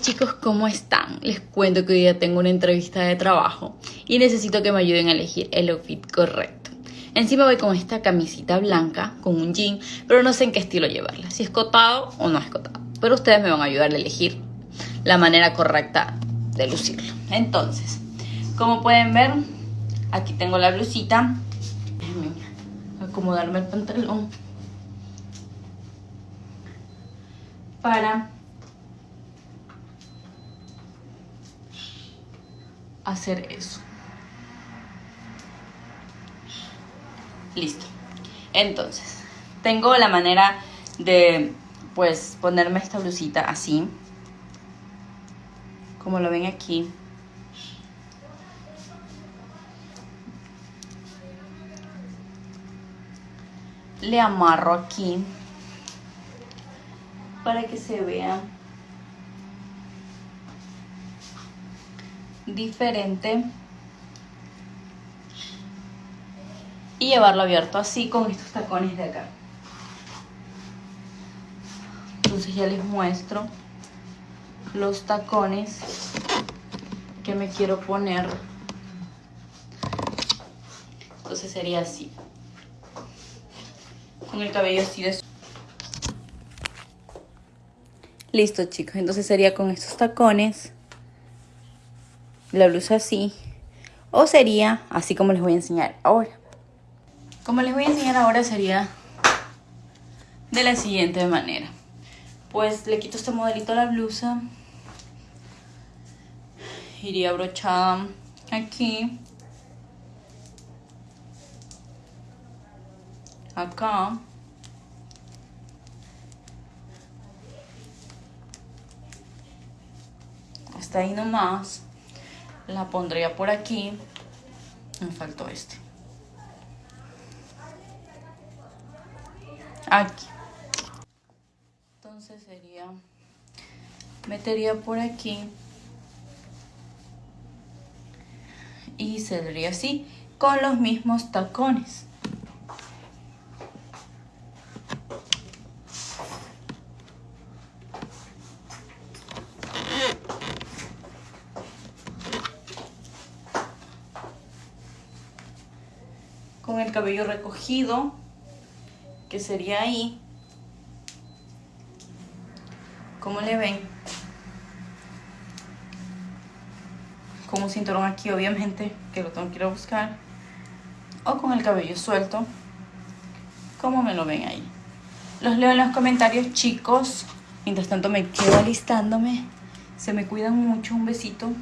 chicos, ¿cómo están? Les cuento que hoy día tengo una entrevista de trabajo y necesito que me ayuden a elegir el outfit correcto. Encima voy con esta camisita blanca, con un jean, pero no sé en qué estilo llevarla, si es cotado o no es cotado. Pero ustedes me van a ayudar a elegir la manera correcta de lucirlo. Entonces, como pueden ver, aquí tengo la blusita. Déjenme acomodarme el pantalón. Para hacer eso. Listo. Entonces, tengo la manera de, pues, ponerme esta blusita así. Como lo ven aquí. Le amarro aquí para que se vea diferente y llevarlo abierto así con estos tacones de acá. Entonces ya les muestro los tacones que me quiero poner. Entonces sería así. Con el cabello así de listo chicos. Entonces sería con estos tacones la blusa así. O sería así como les voy a enseñar ahora. Como les voy a enseñar ahora sería de la siguiente manera. Pues le quito este modelito a la blusa. Iría abrochada aquí. Acá. Hasta ahí nomás la pondría por aquí. Me faltó este. Aquí. Entonces sería, metería por aquí. Y saldría así, con los mismos tacones. Con el cabello recogido, que sería ahí. como le ven? Con un cinturón aquí, obviamente, que lo tengo que ir a buscar. O con el cabello suelto, como me lo ven ahí. Los leo en los comentarios, chicos. Mientras tanto me quedo alistándome. Se me cuidan mucho. Un besito.